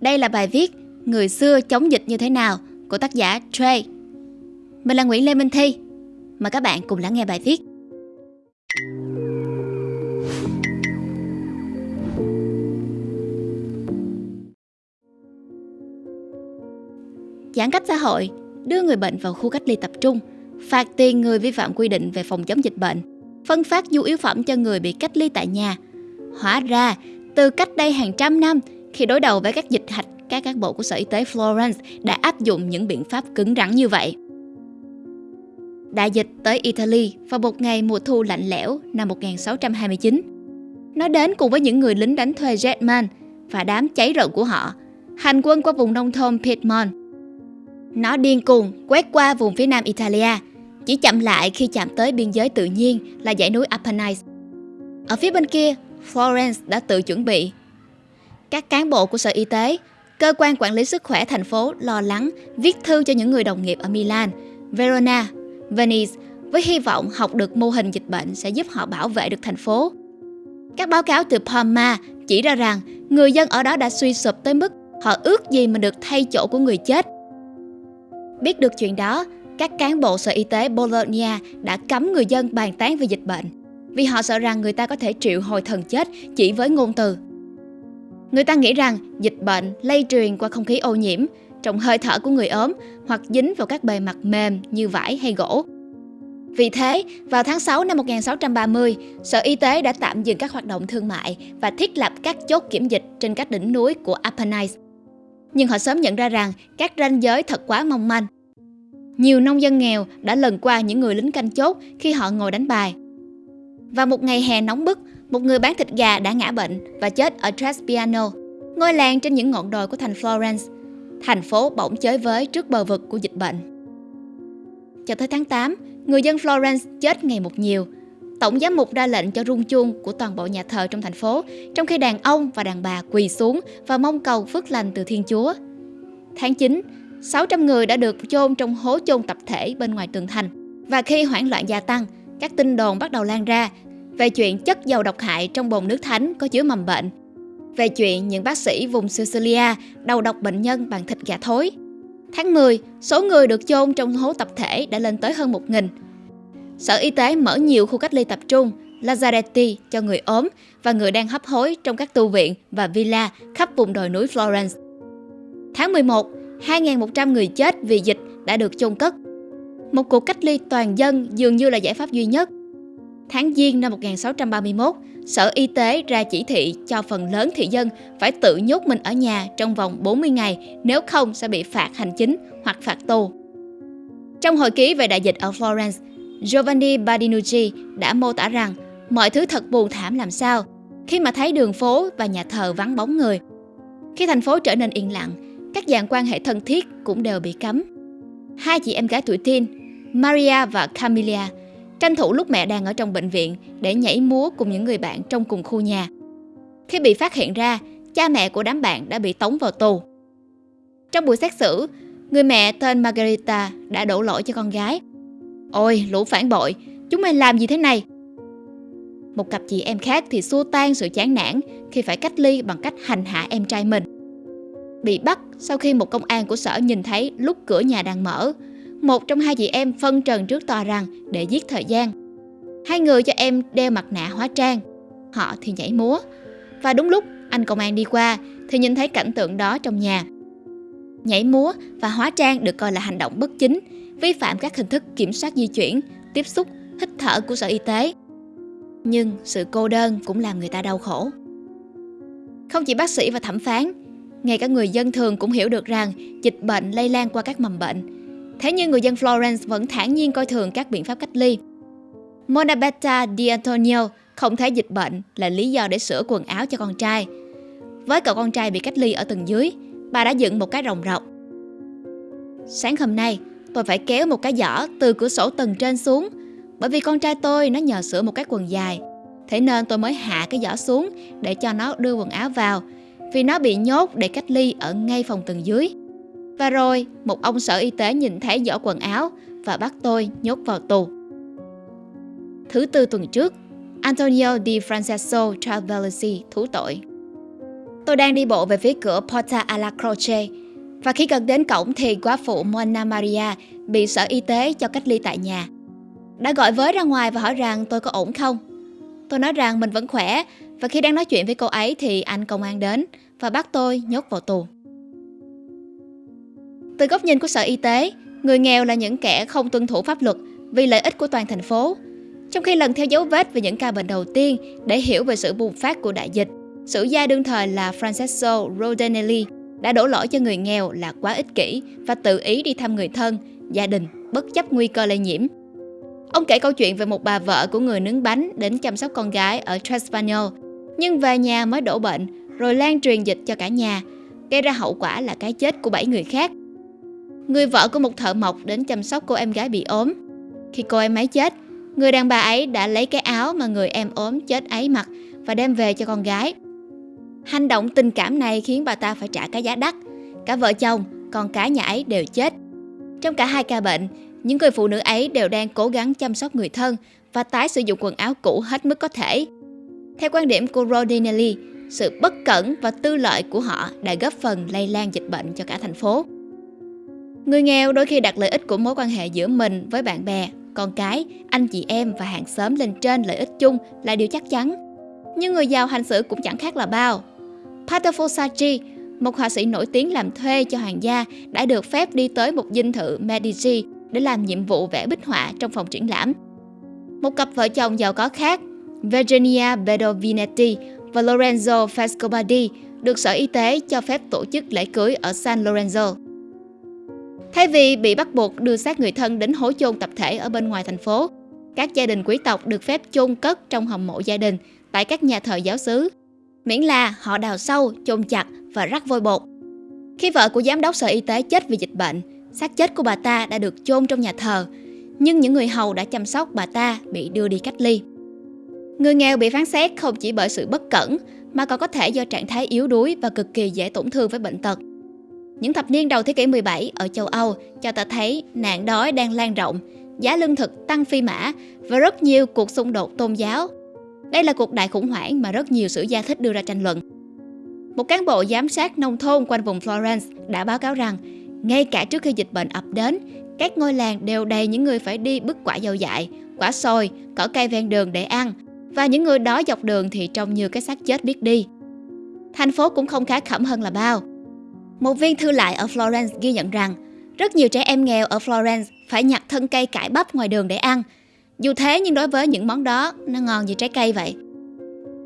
Đây là bài viết Người xưa chống dịch như thế nào của tác giả Trey. Mình là Nguyễn Lê Minh Thi. Mời các bạn cùng lắng nghe bài viết. Giãn cách xã hội, đưa người bệnh vào khu cách ly tập trung, phạt tiền người vi phạm quy định về phòng chống dịch bệnh, phân phát nhu yếu phẩm cho người bị cách ly tại nhà. Hóa ra, từ cách đây hàng trăm năm, khi đối đầu với các dịch hạch, các cán bộ của Sở Y tế Florence đã áp dụng những biện pháp cứng rắn như vậy. Đại dịch tới Italy vào một ngày mùa thu lạnh lẽo năm 1629. Nó đến cùng với những người lính đánh thuê Jetman và đám cháy rợn của họ, hành quân qua vùng nông thôn Piedmont. Nó điên cuồng quét qua vùng phía nam Italia, chỉ chậm lại khi chạm tới biên giới tự nhiên là dãy núi Apennines. Ở phía bên kia, Florence đã tự chuẩn bị. Các cán bộ của Sở Y tế, cơ quan quản lý sức khỏe thành phố lo lắng viết thư cho những người đồng nghiệp ở Milan, Verona, Venice với hy vọng học được mô hình dịch bệnh sẽ giúp họ bảo vệ được thành phố. Các báo cáo từ Parma chỉ ra rằng người dân ở đó đã suy sụp tới mức họ ước gì mình được thay chỗ của người chết. Biết được chuyện đó, các cán bộ sở y tế Bologna đã cấm người dân bàn tán về dịch bệnh vì họ sợ rằng người ta có thể triệu hồi thần chết chỉ với ngôn từ. Người ta nghĩ rằng dịch bệnh lây truyền qua không khí ô nhiễm, trong hơi thở của người ốm hoặc dính vào các bề mặt mềm như vải hay gỗ. Vì thế, vào tháng 6 năm 1630, Sở Y tế đã tạm dừng các hoạt động thương mại và thiết lập các chốt kiểm dịch trên các đỉnh núi của Apennines. Nhưng họ sớm nhận ra rằng các ranh giới thật quá mong manh. Nhiều nông dân nghèo đã lần qua những người lính canh chốt khi họ ngồi đánh bài. Và một ngày hè nóng bức, một người bán thịt gà đã ngã bệnh và chết ở Trespiano, ngôi làng trên những ngọn đồi của thành Florence. Thành phố bỗng chới với trước bờ vực của dịch bệnh. Cho tới tháng 8, người dân Florence chết ngày một nhiều. Tổng giám mục ra lệnh cho rung chuông của toàn bộ nhà thờ trong thành phố, trong khi đàn ông và đàn bà quỳ xuống và mong cầu phước lành từ Thiên Chúa. Tháng 9, 600 người đã được chôn trong hố chôn tập thể bên ngoài tường thành. Và khi hoảng loạn gia tăng, các tin đồn bắt đầu lan ra về chuyện chất dầu độc hại trong bồn nước thánh có chứa mầm bệnh, về chuyện những bác sĩ vùng Sicilia đầu độc bệnh nhân bằng thịt gà thối. Tháng 10, số người được chôn trong hố tập thể đã lên tới hơn 1.000. Sở Y tế mở nhiều khu cách ly tập trung, Lazaretti cho người ốm và người đang hấp hối trong các tu viện và villa khắp vùng đồi núi Florence. Tháng 11, 2.100 người chết vì dịch đã được chôn cất. Một cuộc cách ly toàn dân dường như là giải pháp duy nhất. Tháng Giêng năm 1631, Sở Y tế ra chỉ thị cho phần lớn thị dân phải tự nhốt mình ở nhà trong vòng 40 ngày, nếu không sẽ bị phạt hành chính hoặc phạt tù. Trong hồi ký về đại dịch ở Florence, Giovanni Badinucci đã mô tả rằng mọi thứ thật buồn thảm làm sao khi mà thấy đường phố và nhà thờ vắng bóng người. Khi thành phố trở nên yên lặng, các dạng quan hệ thân thiết cũng đều bị cấm. Hai chị em gái tuổi teen, Maria và Camilla, tranh thủ lúc mẹ đang ở trong bệnh viện để nhảy múa cùng những người bạn trong cùng khu nhà. Khi bị phát hiện ra, cha mẹ của đám bạn đã bị tống vào tù. Trong buổi xét xử, người mẹ tên Margarita đã đổ lỗi cho con gái. Ôi, lũ phản bội, chúng mày làm gì thế này? Một cặp chị em khác thì xua tan sự chán nản khi phải cách ly bằng cách hành hạ em trai mình. Bị bắt sau khi một công an của sở nhìn thấy lúc cửa nhà đang mở, một trong hai chị em phân trần trước tòa rằng để giết thời gian. Hai người cho em đeo mặt nạ hóa trang, họ thì nhảy múa. Và đúng lúc anh công an đi qua thì nhìn thấy cảnh tượng đó trong nhà. Nhảy múa và hóa trang được coi là hành động bất chính, vi phạm các hình thức kiểm soát di chuyển, tiếp xúc, hít thở của Sở Y tế. Nhưng sự cô đơn cũng làm người ta đau khổ. Không chỉ bác sĩ và thẩm phán, ngay cả người dân thường cũng hiểu được rằng dịch bệnh lây lan qua các mầm bệnh. Thế nhưng người dân Florence vẫn thản nhiên coi thường các biện pháp cách ly. Monabetta Di Antonio không thấy dịch bệnh là lý do để sửa quần áo cho con trai. Với cậu con trai bị cách ly ở tầng dưới, bà đã dựng một cái rồng rọc. Sáng hôm nay, tôi phải kéo một cái giỏ từ cửa sổ tầng trên xuống bởi vì con trai tôi nó nhờ sửa một cái quần dài. Thế nên tôi mới hạ cái giỏ xuống để cho nó đưa quần áo vào vì nó bị nhốt để cách ly ở ngay phòng tầng dưới. Và rồi, một ông sở y tế nhìn thấy giỏ quần áo và bắt tôi nhốt vào tù. Thứ tư tuần trước, Antonio Di Francesco Travelsi thú tội. Tôi đang đi bộ về phía cửa Porta alla Croce và khi gần đến cổng thì quá phụ Mona Maria bị sở y tế cho cách ly tại nhà. Đã gọi với ra ngoài và hỏi rằng tôi có ổn không. Tôi nói rằng mình vẫn khỏe và khi đang nói chuyện với cô ấy thì anh công an đến và bắt tôi nhốt vào tù. Từ góc nhìn của Sở Y tế, người nghèo là những kẻ không tuân thủ pháp luật vì lợi ích của toàn thành phố. Trong khi lần theo dấu vết về những ca bệnh đầu tiên để hiểu về sự bùng phát của đại dịch, sử gia đương thời là Francesco Rodinelli đã đổ lỗi cho người nghèo là quá ích kỷ và tự ý đi thăm người thân, gia đình, bất chấp nguy cơ lây nhiễm. Ông kể câu chuyện về một bà vợ của người nướng bánh đến chăm sóc con gái ở Trespagnol, nhưng về nhà mới đổ bệnh, rồi lan truyền dịch cho cả nhà, gây ra hậu quả là cái chết của 7 người khác. Người vợ của một thợ mộc đến chăm sóc cô em gái bị ốm. Khi cô em ấy chết, người đàn bà ấy đã lấy cái áo mà người em ốm chết ấy mặc và đem về cho con gái. Hành động tình cảm này khiến bà ta phải trả cái giá đắt. Cả vợ chồng, con cái nhà ấy đều chết. Trong cả hai ca bệnh, những người phụ nữ ấy đều đang cố gắng chăm sóc người thân và tái sử dụng quần áo cũ hết mức có thể. Theo quan điểm của Rodinelli, sự bất cẩn và tư lợi của họ đã góp phần lây lan dịch bệnh cho cả thành phố. Người nghèo đôi khi đặt lợi ích của mối quan hệ giữa mình với bạn bè, con cái, anh chị em và hàng xóm lên trên lợi ích chung là điều chắc chắn. Nhưng người giàu hành xử cũng chẳng khác là bao. Pater Fossacci, một họa sĩ nổi tiếng làm thuê cho hoàng gia, đã được phép đi tới một dinh thự Medici để làm nhiệm vụ vẽ bích họa trong phòng triển lãm. Một cặp vợ chồng giàu có khác, Virginia Bedovinetti và Lorenzo Frescobaldi được Sở Y tế cho phép tổ chức lễ cưới ở San Lorenzo. Thay vì bị bắt buộc đưa xác người thân đến hố chôn tập thể ở bên ngoài thành phố, các gia đình quý tộc được phép chôn cất trong hầm mộ gia đình tại các nhà thờ giáo xứ, miễn là họ đào sâu, chôn chặt và rắc vôi bột. Khi vợ của giám đốc sở y tế chết vì dịch bệnh, xác chết của bà ta đã được chôn trong nhà thờ, nhưng những người hầu đã chăm sóc bà ta bị đưa đi cách ly. Người nghèo bị phán xét không chỉ bởi sự bất cẩn mà còn có thể do trạng thái yếu đuối và cực kỳ dễ tổn thương với bệnh tật. Những thập niên đầu thế kỷ 17 ở châu Âu cho ta thấy nạn đói đang lan rộng, giá lương thực tăng phi mã và rất nhiều cuộc xung đột tôn giáo. Đây là cuộc đại khủng hoảng mà rất nhiều sử gia thích đưa ra tranh luận. Một cán bộ giám sát nông thôn quanh vùng Florence đã báo cáo rằng ngay cả trước khi dịch bệnh ập đến, các ngôi làng đều đầy những người phải đi bứt quả dâu dại, quả sồi, cỏ cây ven đường để ăn, và những người đó dọc đường thì trông như cái xác chết biết đi. Thành phố cũng không khá khẩm hơn là bao. Một viên thư lại ở Florence ghi nhận rằng rất nhiều trẻ em nghèo ở Florence phải nhặt thân cây cải bắp ngoài đường để ăn. Dù thế nhưng đối với những món đó, nó ngon như trái cây vậy.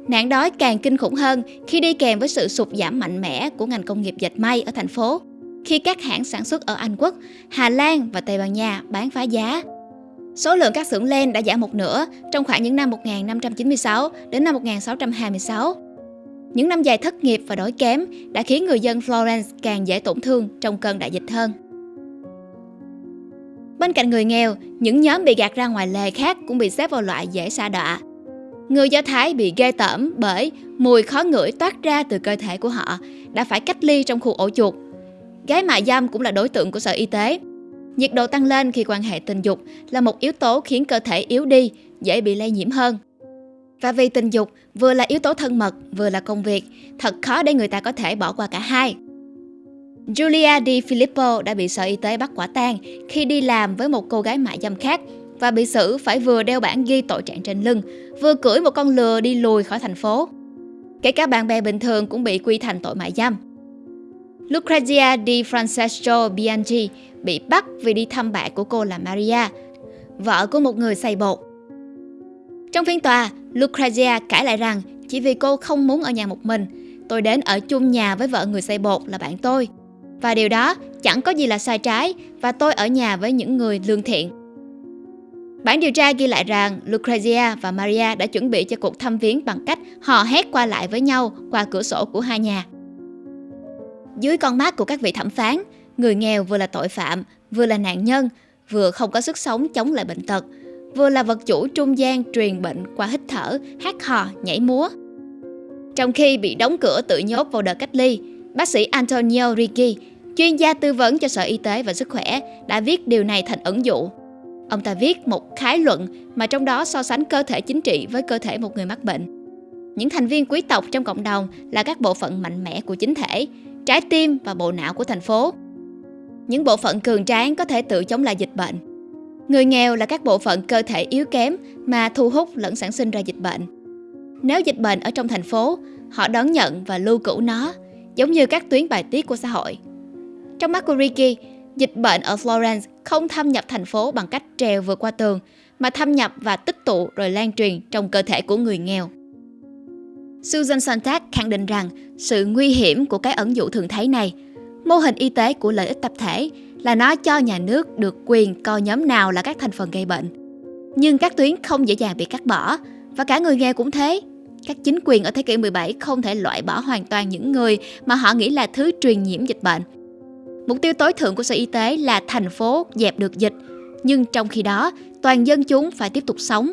Nạn đói càng kinh khủng hơn khi đi kèm với sự sụt giảm mạnh mẽ của ngành công nghiệp dệt may ở thành phố. Khi các hãng sản xuất ở Anh Quốc, Hà Lan và Tây Ban Nha bán phá giá. Số lượng các xưởng len đã giảm một nửa trong khoảng những năm 1596 đến năm 1626. Những năm dài thất nghiệp và đói kém đã khiến người dân Florence càng dễ tổn thương trong cơn đại dịch hơn. Bên cạnh người nghèo, những nhóm bị gạt ra ngoài lề khác cũng bị xếp vào loại dễ xa đọa. Người Do Thái bị ghê tởm bởi mùi khó ngửi toát ra từ cơ thể của họ đã phải cách ly trong khu ổ chuột. Gái mại dâm cũng là đối tượng của Sở Y tế. Nhiệt độ tăng lên khi quan hệ tình dục là một yếu tố khiến cơ thể yếu đi, dễ bị lây nhiễm hơn. Và vì tình dục vừa là yếu tố thân mật, vừa là công việc, thật khó để người ta có thể bỏ qua cả hai. Julia Di Filippo đã bị Sở Y tế bắt quả tang khi đi làm với một cô gái mại dâm khác và bị xử phải vừa đeo bản ghi tội trạng trên lưng, vừa cưỡi một con lừa đi lùi khỏi thành phố. Kể cả bạn bè bình thường cũng bị quy thành tội mại dâm. Lucrezia Di Francesco Bianchi bị bắt vì đi thăm bạn của cô là Maria, vợ của một người xây bột. Trong phiên tòa, Lucrezia cãi lại rằng chỉ vì cô không muốn ở nhà một mình, tôi đến ở chung nhà với vợ người xây bột là bạn tôi. Và điều đó chẳng có gì là sai trái và tôi ở nhà với những người lương thiện. Bản điều tra ghi lại rằng Lucrezia và Maria đã chuẩn bị cho cuộc thăm viếng bằng cách hò hét qua lại với nhau qua cửa sổ của hai nhà. Dưới con mắt của các vị thẩm phán, người nghèo vừa là tội phạm, vừa là nạn nhân, vừa không có sức sống chống lại bệnh tật, vừa là vật chủ trung gian truyền bệnh qua hít thở, hát hò, nhảy múa. Trong khi bị đóng cửa tự nhốt vào đợt cách ly, bác sĩ Antonio Ricci, chuyên gia tư vấn cho Sở Y tế và Sức khỏe, đã viết điều này thành ẩn dụ. Ông ta viết một khái luận mà trong đó so sánh cơ thể chính trị với cơ thể một người mắc bệnh. Những thành viên quý tộc trong cộng đồng là các bộ phận mạnh mẽ của chính thể, trái tim và bộ não của thành phố. Những bộ phận cường tráng có thể tự chống lại dịch bệnh. Người nghèo là các bộ phận cơ thể yếu kém mà thu hút lẫn sản sinh ra dịch bệnh. Nếu dịch bệnh ở trong thành phố, họ đón nhận và lưu cữu nó, giống như các tuyến bài tiết của xã hội. Trong mắt của Ricky, dịch bệnh ở Florence không thâm nhập thành phố bằng cách trèo vượt qua tường, mà thâm nhập và tích tụ rồi lan truyền trong cơ thể của người nghèo. Susan Sontag khẳng định rằng sự nguy hiểm của cái ẩn dụ thường thấy này, mô hình y tế của lợi ích tập thể là nó cho nhà nước được quyền coi nhóm nào là các thành phần gây bệnh. Nhưng các tuyến không dễ dàng bị cắt bỏ và cả người nghèo cũng thế. Các chính quyền ở thế kỷ 17 không thể loại bỏ hoàn toàn những người mà họ nghĩ là thứ truyền nhiễm dịch bệnh. Mục tiêu tối thượng của Sở Y tế là thành phố dẹp được dịch, nhưng trong khi đó, toàn dân chúng phải tiếp tục sống.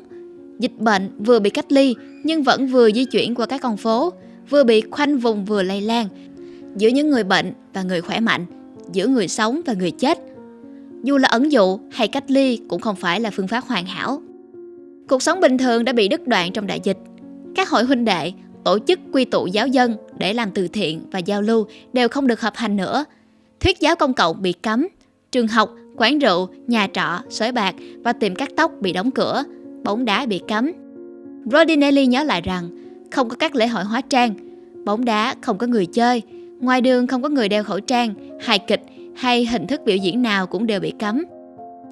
Dịch bệnh vừa bị cách ly nhưng vẫn vừa di chuyển qua các con phố, vừa bị khoanh vùng vừa lây lan giữa những người bệnh và người khỏe mạnh, giữa người sống và người chết. Dù là ẩn dụ hay cách ly cũng không phải là phương pháp hoàn hảo. Cuộc sống bình thường đã bị đứt đoạn trong đại dịch. Các hội huynh đệ, tổ chức quy tụ giáo dân để làm từ thiện và giao lưu đều không được hợp hành nữa. Thuyết giáo công cộng bị cấm, trường học, quán rượu, nhà trọ, sới bạc và tiệm cắt tóc bị đóng cửa, bóng đá bị cấm. Rodinelli nhớ lại rằng không có các lễ hội hóa trang, bóng đá không có người chơi, ngoài đường không có người đeo khẩu trang, hài kịch hay hình thức biểu diễn nào cũng đều bị cấm.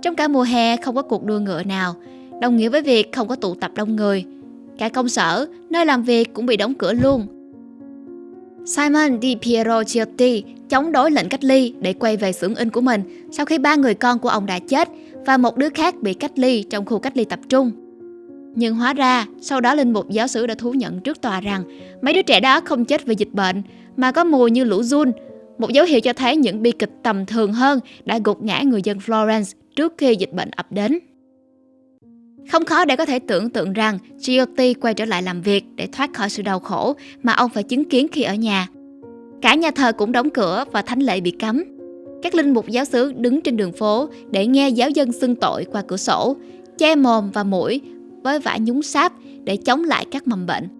Trong cả mùa hè không có cuộc đua ngựa nào, đồng nghĩa với việc không có tụ tập đông người. Cả công sở, nơi làm việc cũng bị đóng cửa luôn. Simon Di Piero Ciotti chống đối lệnh cách ly để quay về xưởng in của mình sau khi ba người con của ông đã chết và một đứa khác bị cách ly trong khu cách ly tập trung. Nhưng hóa ra, sau đó linh mục giáo sứ đã thú nhận trước tòa rằng mấy đứa trẻ đó không chết vì dịch bệnh mà có mùi như lũ run, một dấu hiệu cho thấy những bi kịch tầm thường hơn đã gục ngã người dân Florence trước khi dịch bệnh ập đến. Không khó để có thể tưởng tượng rằng Giotti quay trở lại làm việc để thoát khỏi sự đau khổ mà ông phải chứng kiến khi ở nhà. Cả nhà thờ cũng đóng cửa và thánh lễ bị cấm. Các linh mục giáo xứ đứng trên đường phố để nghe giáo dân xưng tội qua cửa sổ, che mồm và mũi với vải nhúng sáp để chống lại các mầm bệnh.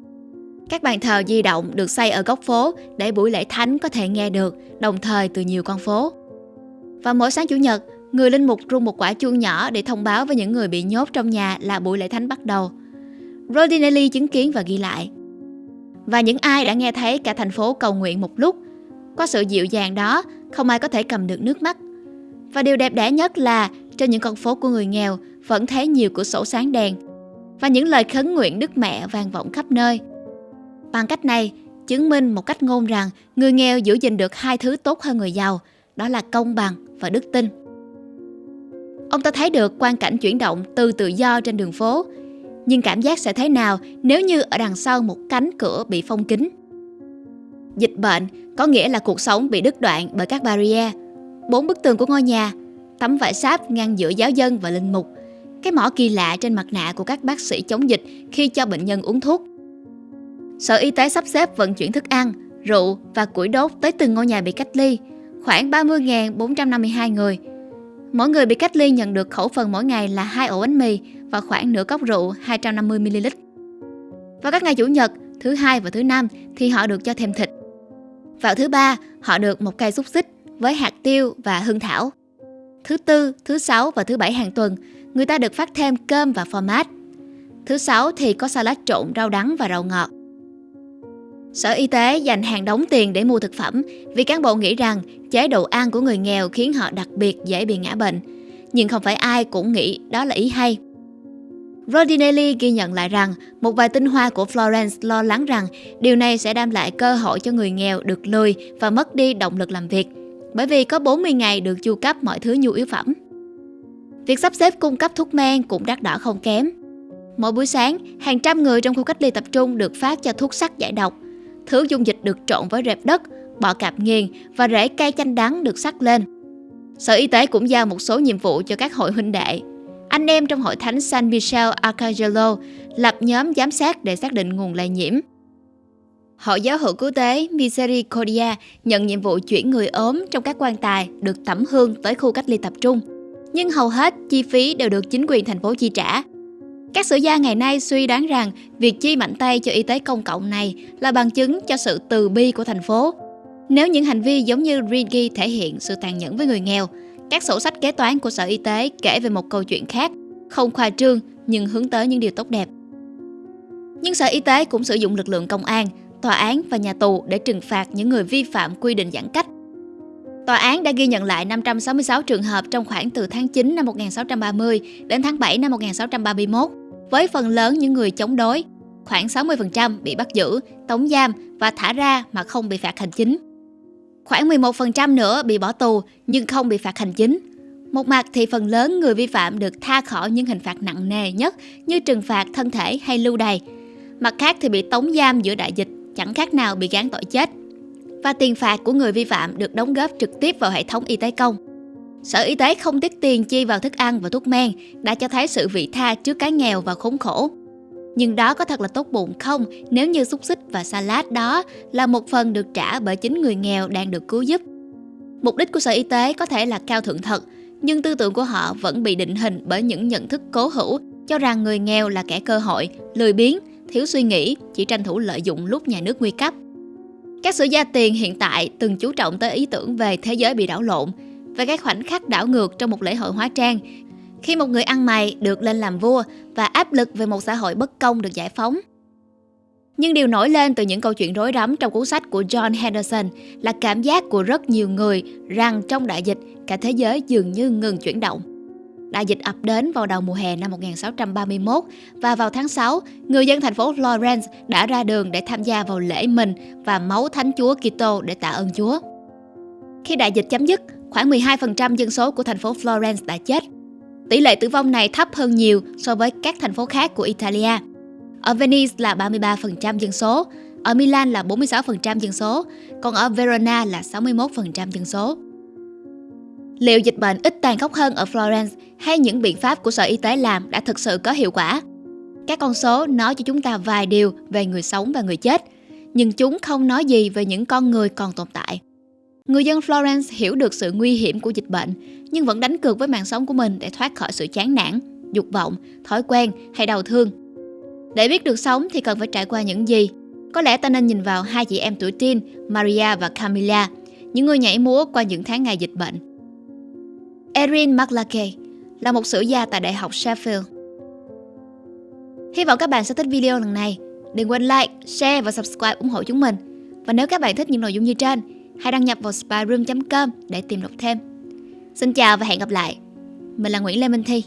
Các bàn thờ di động được xây ở góc phố để buổi lễ thánh có thể nghe được, đồng thời từ nhiều con phố. Và mỗi sáng Chủ nhật, người linh mục rung một quả chuông nhỏ để thông báo với những người bị nhốt trong nhà là buổi lễ thánh bắt đầu. Rodinelli chứng kiến và ghi lại. Và những ai đã nghe thấy cả thành phố cầu nguyện một lúc, qua sự dịu dàng đó, không ai có thể cầm được nước mắt. Và điều đẹp đẽ nhất là trên những con phố của người nghèo vẫn thấy nhiều cửa sổ sáng đèn và những lời khấn nguyện Đức Mẹ vang vọng khắp nơi. Bằng cách này, chứng minh một cách ngôn rằng người nghèo giữ gìn được hai thứ tốt hơn người giàu, đó là công bằng và đức tin. Ông ta thấy được quan cảnh chuyển động từ tự do trên đường phố, nhưng cảm giác sẽ thế nào nếu như ở đằng sau một cánh cửa bị phong kín? Dịch bệnh có nghĩa là cuộc sống bị đứt đoạn bởi các barrier, bốn bức tường của ngôi nhà, tấm vải sáp ngăn giữa giáo dân và linh mục, cái mỏ kỳ lạ trên mặt nạ của các bác sĩ chống dịch khi cho bệnh nhân uống thuốc. Sở Y tế sắp xếp vận chuyển thức ăn, rượu và củi đốt tới từng ngôi nhà bị cách ly, khoảng 30.452 người. Mỗi người bị cách ly nhận được khẩu phần mỗi ngày là hai ổ bánh mì và khoảng nửa cốc rượu 250ml. Vào các ngày Chủ nhật, thứ hai và thứ năm thì họ được cho thêm thịt. Vào thứ ba, họ được một cây xúc xích với hạt tiêu và hương thảo. Thứ tư, thứ sáu và thứ bảy hàng tuần, người ta được phát thêm cơm và format. Thứ sáu thì có salad trộn rau đắng và rau ngọt. Sở Y tế dành hàng đóng tiền để mua thực phẩm vì cán bộ nghĩ rằng chế độ ăn của người nghèo khiến họ đặc biệt dễ bị ngã bệnh. Nhưng không phải ai cũng nghĩ đó là ý hay. Rodinelli ghi nhận lại rằng một vài tinh hoa của Florence lo lắng rằng điều này sẽ đem lại cơ hội cho người nghèo được lười và mất đi động lực làm việc, bởi vì có 40 ngày được chu cấp mọi thứ nhu yếu phẩm. Việc sắp xếp cung cấp thuốc men cũng đắt đỏ không kém. Mỗi buổi sáng, hàng trăm người trong khu cách ly tập trung được phát cho thuốc sắc giải độc, Thứ dung dịch được trộn với rệp đất, bọ cạp nghiền và rễ cây chanh đắng được sắc lên. Sở Y tế cũng giao một số nhiệm vụ cho các hội huynh đệ. Anh em trong hội thánh San Michel Arcangelo lập nhóm giám sát để xác định nguồn lây nhiễm. Hội giáo hữu cứu tế Misericordia nhận nhiệm vụ chuyển người ốm trong các quan tài được tẩm hương tới khu cách ly tập trung. Nhưng hầu hết chi phí đều được chính quyền thành phố chi trả. Các sử gia ngày nay suy đoán rằng việc chi mạnh tay cho y tế công cộng này là bằng chứng cho sự từ bi của thành phố. Nếu những hành vi giống như Rigi thể hiện sự tàn nhẫn với người nghèo, các sổ sách kế toán của Sở Y tế kể về một câu chuyện khác, không khoa trương nhưng hướng tới những điều tốt đẹp. Nhưng Sở Y tế cũng sử dụng lực lượng công an, tòa án và nhà tù để trừng phạt những người vi phạm quy định giãn cách. Tòa án đã ghi nhận lại 566 trường hợp trong khoảng từ tháng 9 năm 1630 đến tháng 7 năm 1631, với phần lớn những người chống đối, khoảng 60% bị bắt giữ, tống giam và thả ra mà không bị phạt hành chính. Khoảng 11% nữa bị bỏ tù nhưng không bị phạt hành chính. Một mặt thì phần lớn người vi phạm được tha khỏi những hình phạt nặng nề nhất như trừng phạt thân thể hay lưu đày. Mặt khác thì bị tống giam giữa đại dịch chẳng khác nào bị gán tội chết. Và tiền phạt của người vi phạm được đóng góp trực tiếp vào hệ thống y tế công. Sở Y tế không tiết tiền chi vào thức ăn và thuốc men đã cho thấy sự vị tha trước cái nghèo và khốn khổ. Nhưng đó có thật là tốt bụng không nếu như xúc xích và salad đó là một phần được trả bởi chính người nghèo đang được cứu giúp. Mục đích của Sở Y tế có thể là cao thượng thật, nhưng tư tưởng của họ vẫn bị định hình bởi những nhận thức cố hữu cho rằng người nghèo là kẻ cơ hội, lười biếng, thiếu suy nghĩ, chỉ tranh thủ lợi dụng lúc nhà nước nguy cấp. Các sử gia tiền hiện tại từng chú trọng tới ý tưởng về thế giới bị đảo lộn, về các khoảnh khắc đảo ngược trong một lễ hội hóa trang khi một người ăn mày được lên làm vua và áp lực về một xã hội bất công được giải phóng. Nhưng điều nổi lên từ những câu chuyện rối rắm trong cuốn sách của John Henderson là cảm giác của rất nhiều người rằng trong đại dịch, cả thế giới dường như ngừng chuyển động. Đại dịch ập đến vào đầu mùa hè năm 1631 và vào tháng 6, người dân thành phố Florence đã ra đường để tham gia vào lễ mình và máu thánh chúa Kitô để tạ ơn Chúa. Khi đại dịch chấm dứt, khoảng 12% dân số của thành phố Florence đã chết Tỷ lệ tử vong này thấp hơn nhiều so với các thành phố khác của Italia. Ở Venice là 33% dân số, ở Milan là 46% dân số, còn ở Verona là 61% dân số. Liệu dịch bệnh ít tàn khốc hơn ở Florence hay những biện pháp của Sở Y tế làm đã thực sự có hiệu quả? Các con số nói cho chúng ta vài điều về người sống và người chết, nhưng chúng không nói gì về những con người còn tồn tại. Người dân Florence hiểu được sự nguy hiểm của dịch bệnh, nhưng vẫn đánh cược với mạng sống của mình để thoát khỏi sự chán nản, dục vọng, thói quen hay đau thương. Để biết được sống thì cần phải trải qua những gì? Có lẽ ta nên nhìn vào hai chị em tuổi teen, Maria và Camilla, những người nhảy múa qua những tháng ngày dịch bệnh. Erin McLachey là một sử gia tại Đại học Sheffield. Hy vọng các bạn sẽ thích video lần này. Đừng quên like, share và subscribe ủng hộ chúng mình. Và nếu các bạn thích những nội dung như trên, hãy đăng nhập vào spyroom.com để tìm đọc thêm. Xin chào và hẹn gặp lại. Mình là Nguyễn Lê Minh Thi.